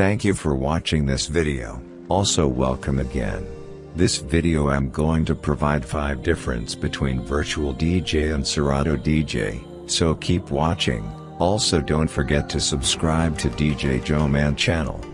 Thank you for watching this video, also welcome again. This video I'm going to provide 5 difference between Virtual DJ and Serato DJ, so keep watching, also don't forget to subscribe to DJ Joe Man channel.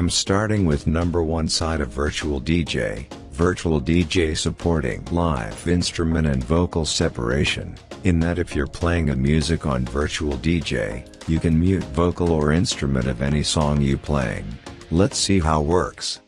Am starting with number one side of Virtual DJ, Virtual DJ supporting live instrument and vocal separation, in that if you're playing a music on Virtual DJ, you can mute vocal or instrument of any song you playing. Let's see how works.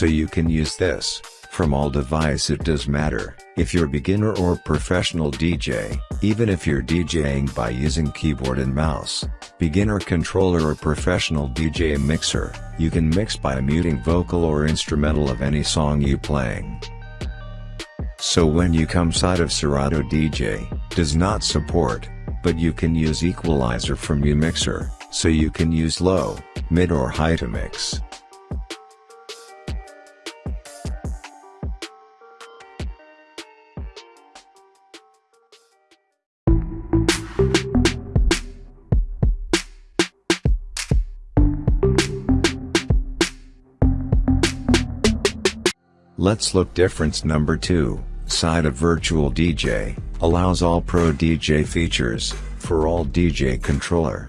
So you can use this, from all device it does matter, if you're beginner or professional DJ, even if you're DJing by using keyboard and mouse, beginner controller or professional DJ mixer, you can mix by muting vocal or instrumental of any song you playing. So when you come side of Serato DJ, does not support, but you can use equalizer from mixer, so you can use low, mid or high to mix. Let's look difference number 2, side of Virtual DJ, allows all Pro DJ features, for all DJ controller.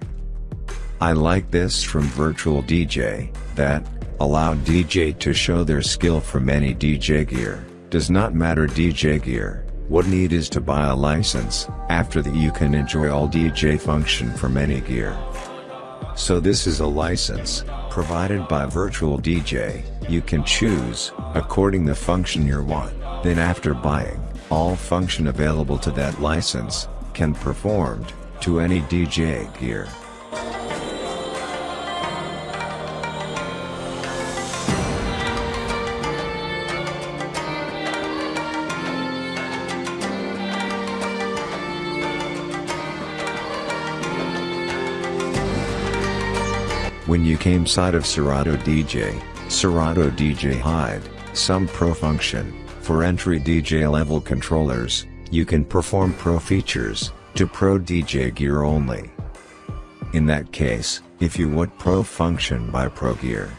I like this from Virtual DJ, that, allow DJ to show their skill from any DJ gear, does not matter DJ gear, what need is to buy a license, after that you can enjoy all DJ function from any gear. So this is a license, provided by Virtual DJ, you can choose, according the function you want, then after buying, all function available to that license, can performed, to any DJ gear. When you came side of Serato DJ, Serato DJ hide, some pro function, for entry DJ level controllers, you can perform pro features, to pro DJ gear only. In that case, if you want pro function by pro gear.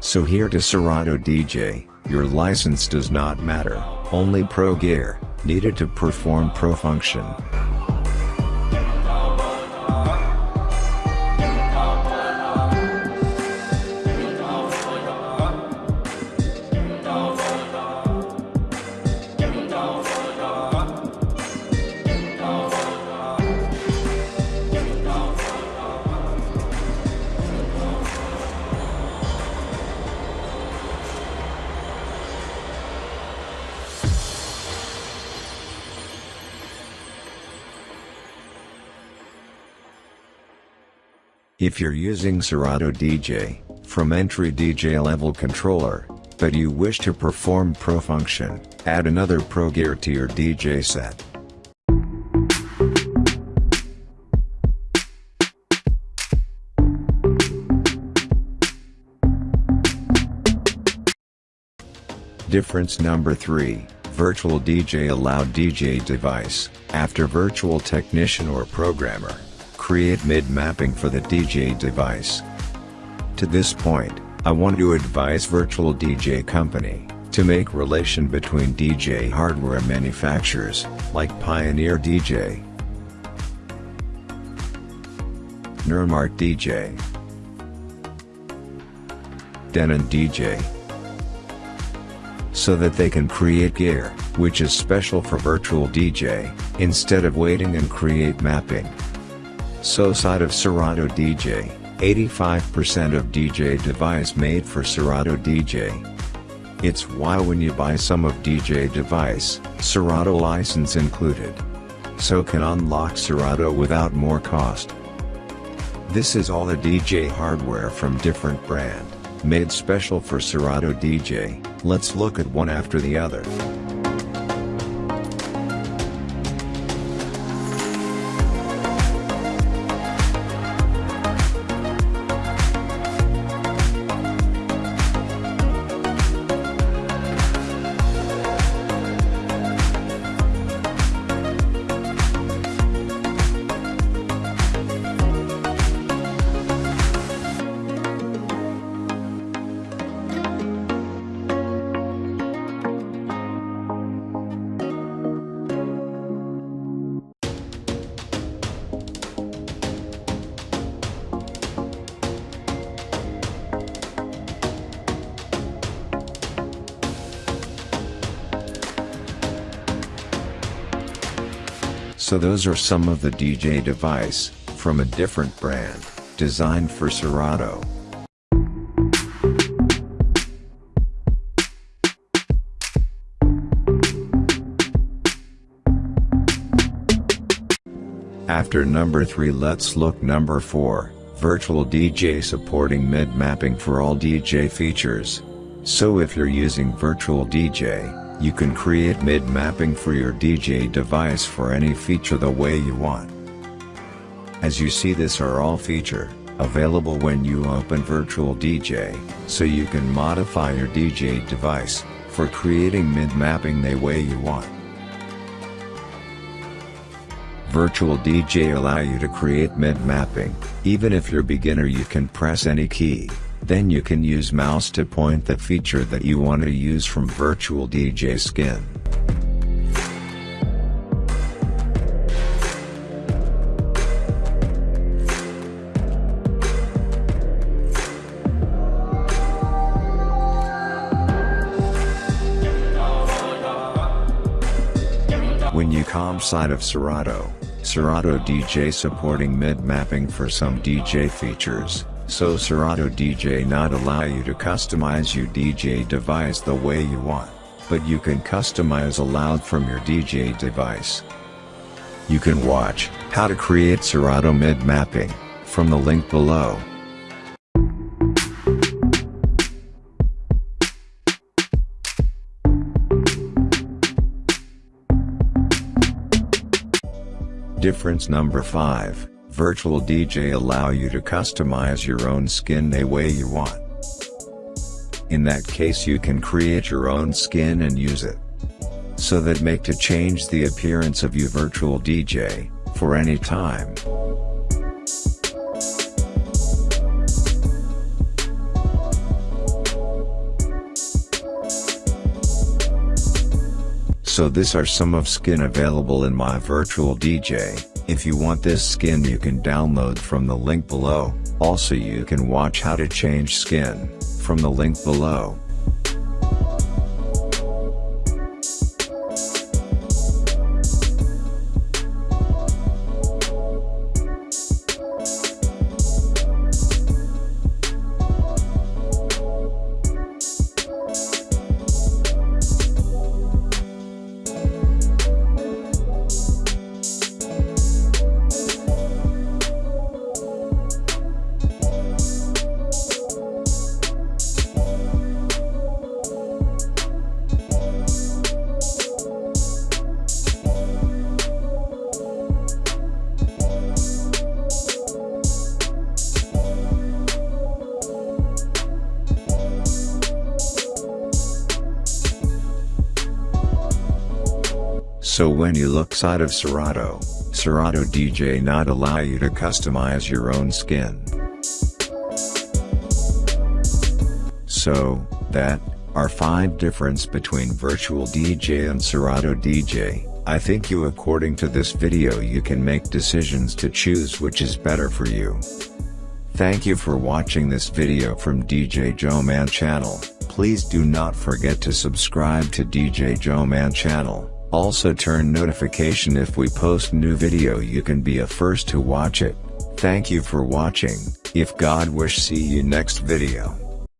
So here to Serato DJ, your license does not matter, only pro gear, needed to perform pro function. If you're using Serato DJ, from entry DJ level controller, but you wish to perform Pro function, add another Pro gear to your DJ set. Difference number 3, Virtual DJ allowed DJ device, after virtual technician or programmer create MIDI mapping for the DJ device. To this point, I want to advise Virtual DJ Company, to make relation between DJ hardware manufacturers, like Pioneer DJ, Numark DJ, Denon DJ, so that they can create gear, which is special for virtual DJ, instead of waiting and create mapping. So side of Serato DJ, 85% of DJ device made for Serato DJ. It's why when you buy some of DJ device, Serato license included. so can unlock Serato without more cost. This is all the DJ hardware from different brand, made special for Serato DJ, let's look at one after the other. So those are some of the DJ device, from a different brand, designed for Serato. After number 3 let's look number 4, Virtual DJ supporting MIDI mapping for all DJ features. So if you're using Virtual DJ, you can create MIDI mapping for your DJ device for any feature the way you want. As you see this are all feature, available when you open Virtual DJ, so you can modify your DJ device, for creating MIDI mapping the way you want. Virtual DJ allow you to create mid mapping, even if you're beginner you can press any key. Then you can use mouse to point the feature that you want to use from Virtual DJ Skin. When you come side of Serato, Serato DJ supporting MIDI mapping for some DJ features, so Serato DJ not allow you to customize your DJ device the way you want, but you can customize aloud from your DJ device. You can watch how to create Serato MIDI mapping from the link below. Difference number 5 Virtual DJ allow you to customize your own skin the way you want. In that case you can create your own skin and use it. So that make to change the appearance of your virtual DJ, for any time. So this are some of skin available in my virtual DJ. If you want this skin you can download from the link below, also you can watch how to change skin, from the link below. So when you look side of Serato, Serato DJ not allow you to customize your own skin. So, that, are 5 difference between Virtual DJ and Serato DJ, I think you according to this video you can make decisions to choose which is better for you. Thank you for watching this video from DJ Joe Man channel, please do not forget to subscribe to DJ Joe Man channel. Also turn notification if we post new video you can be a first to watch it. Thank you for watching, if God wish see you next video.